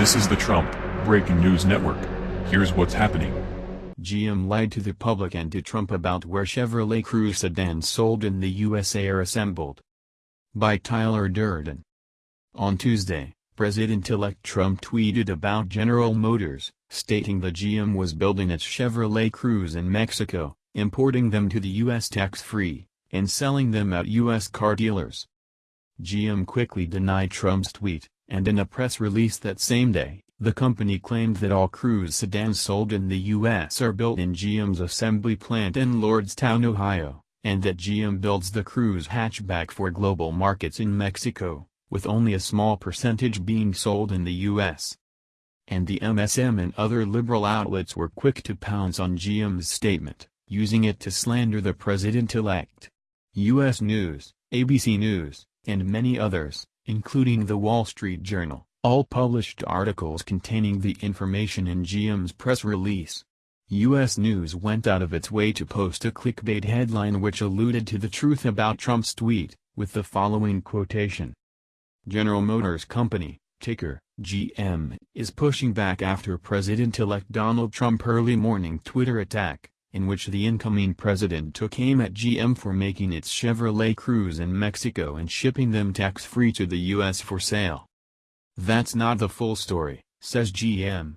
This is the Trump Breaking News Network. Here's what's happening. GM lied to the public and to Trump about where Chevrolet Cruze sedans sold in the USA are assembled. By Tyler Durden. On Tuesday, President-elect Trump tweeted about General Motors, stating the GM was building its Chevrolet Cruze in Mexico, importing them to the U.S. tax-free, and selling them at U.S. car dealers. GM quickly denied Trump's tweet, and in a press release that same day, the company claimed that all Cruze sedans sold in the U.S. are built in GM's assembly plant in Lordstown, Ohio, and that GM builds the Cruze hatchback for global markets in Mexico, with only a small percentage being sold in the U.S. And the MSM and other liberal outlets were quick to pounce on GM's statement, using it to slander the president-elect. U.S. News, ABC News, and many others, including The Wall Street Journal, all published articles containing the information in GM's press release. U.S. News went out of its way to post a clickbait headline which alluded to the truth about Trump's tweet, with the following quotation. General Motors Company, ticker, GM, is pushing back after President-elect Donald Trump early morning Twitter attack, in which the incoming president took aim at GM for making its Chevrolet Cruze in Mexico and shipping them tax-free to the U.S. for sale. That's not the full story, says GM.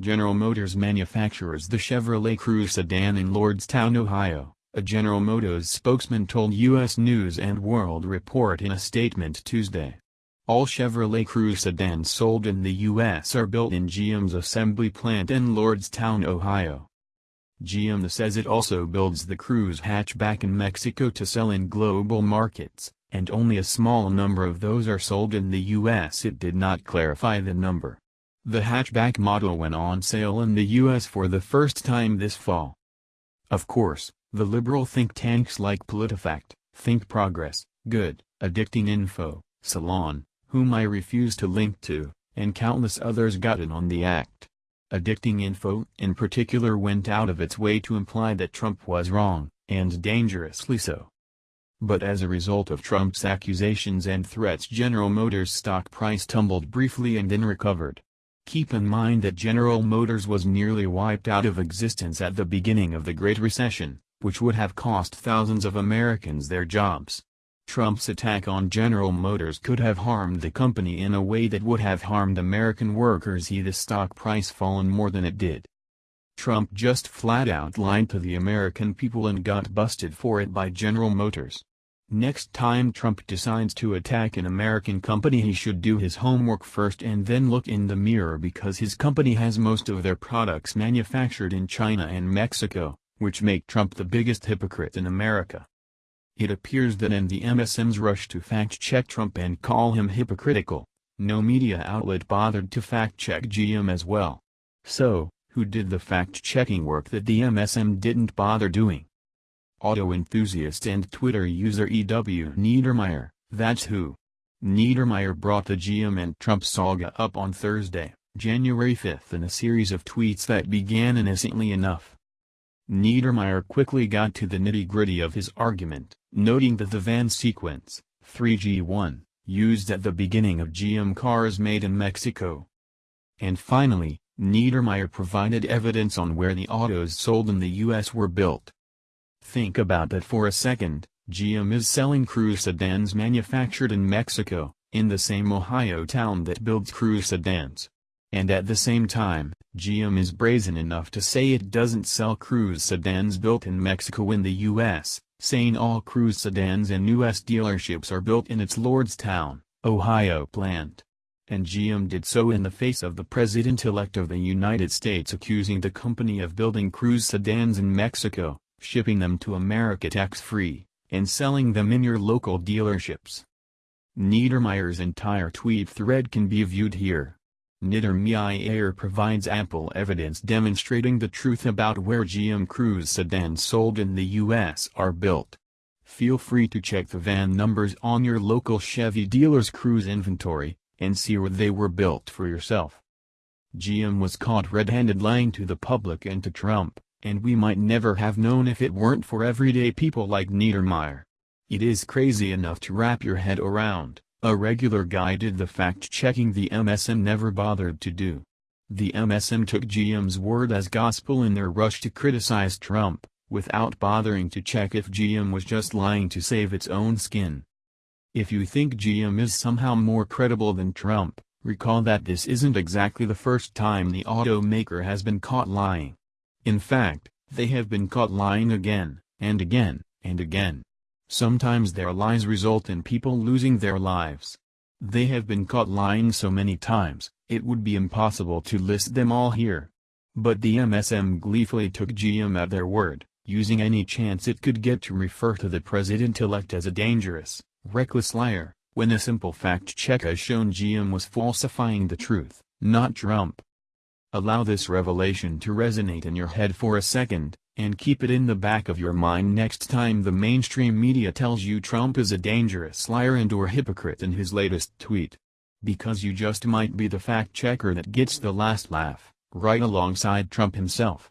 General Motors manufactures the Chevrolet Cruze sedan in Lordstown, Ohio, a General Motors spokesman told U.S. News and World Report in a statement Tuesday. All Chevrolet Cruze sedans sold in the U.S. are built in GM's assembly plant in Lordstown, Ohio. GM says it also builds the Cruze hatchback in Mexico to sell in global markets and only a small number of those are sold in the U.S. It did not clarify the number. The hatchback model went on sale in the U.S. for the first time this fall. Of course, the liberal think tanks like PolitiFact, Think Progress, Good, Addicting Info, Salon, whom I refuse to link to, and countless others got in on the act. Addicting Info in particular went out of its way to imply that Trump was wrong, and dangerously so. But as a result of Trump's accusations and threats General Motors stock price tumbled briefly and then recovered. Keep in mind that General Motors was nearly wiped out of existence at the beginning of the Great Recession, which would have cost thousands of Americans their jobs. Trump's attack on General Motors could have harmed the company in a way that would have harmed American workers he the stock price fallen more than it did. Trump just flat out lied to the American people and got busted for it by General Motors. Next time Trump decides to attack an American company he should do his homework first and then look in the mirror because his company has most of their products manufactured in China and Mexico, which make Trump the biggest hypocrite in America. It appears that in the MSM's rush to fact-check Trump and call him hypocritical, no media outlet bothered to fact-check GM as well. So, who did the fact-checking work that the MSM didn't bother doing? auto enthusiast and Twitter user E.W. Niedermeyer, that's who. Niedermeyer brought the GM and Trump saga up on Thursday, January 5 in a series of tweets that began innocently enough. Niedermeyer quickly got to the nitty-gritty of his argument, noting that the van sequence, 3G1, used at the beginning of GM cars made in Mexico. And finally, Niedermeyer provided evidence on where the autos sold in the U.S. were built. Think about that for a second, GM is selling Cruze sedans manufactured in Mexico, in the same Ohio town that builds Cruze sedans. And at the same time, GM is brazen enough to say it doesn't sell Cruze sedans built in Mexico in the U.S., saying all Cruze sedans in U.S. dealerships are built in its Lordstown, Ohio plant. And GM did so in the face of the President-elect of the United States accusing the company of building Cruze sedans in Mexico, shipping them to America tax-free, and selling them in your local dealerships. Niedermeyer's entire tweet thread can be viewed here. Niedermeyer Air provides ample evidence demonstrating the truth about where GM Cruze sedans sold in the U.S. are built. Feel free to check the van numbers on your local Chevy dealer's Cruze inventory, and see where they were built for yourself. GM was caught red-handed lying to the public and to Trump and we might never have known if it weren't for everyday people like Niedermeyer. It is crazy enough to wrap your head around, A regular guy did the fact-checking the MSM never bothered to do. The MSM took GM's word as gospel in their rush to criticize Trump, without bothering to check if GM was just lying to save its own skin. If you think GM is somehow more credible than Trump, recall that this isn't exactly the first time the automaker has been caught lying. In fact, they have been caught lying again, and again, and again. Sometimes their lies result in people losing their lives. They have been caught lying so many times, it would be impossible to list them all here. But the MSM gleefully took GM at their word, using any chance it could get to refer to the president-elect as a dangerous, reckless liar, when a simple fact check has shown GM was falsifying the truth, not Trump. Allow this revelation to resonate in your head for a second, and keep it in the back of your mind next time the mainstream media tells you Trump is a dangerous liar and or hypocrite in his latest tweet. Because you just might be the fact-checker that gets the last laugh, right alongside Trump himself.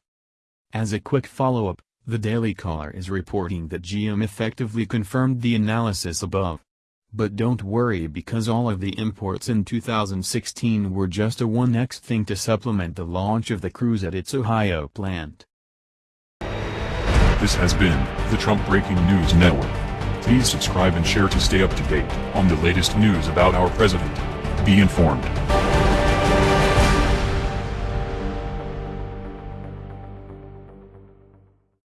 As a quick follow-up, the Daily Caller is reporting that GM effectively confirmed the analysis above. But don't worry because all of the imports in 2016 were just a 1x thing to supplement the launch of the Cruze at its Ohio plant. This has been the Trump Breaking News Network. Please subscribe and share to stay up to date on the latest news about our president. Be informed.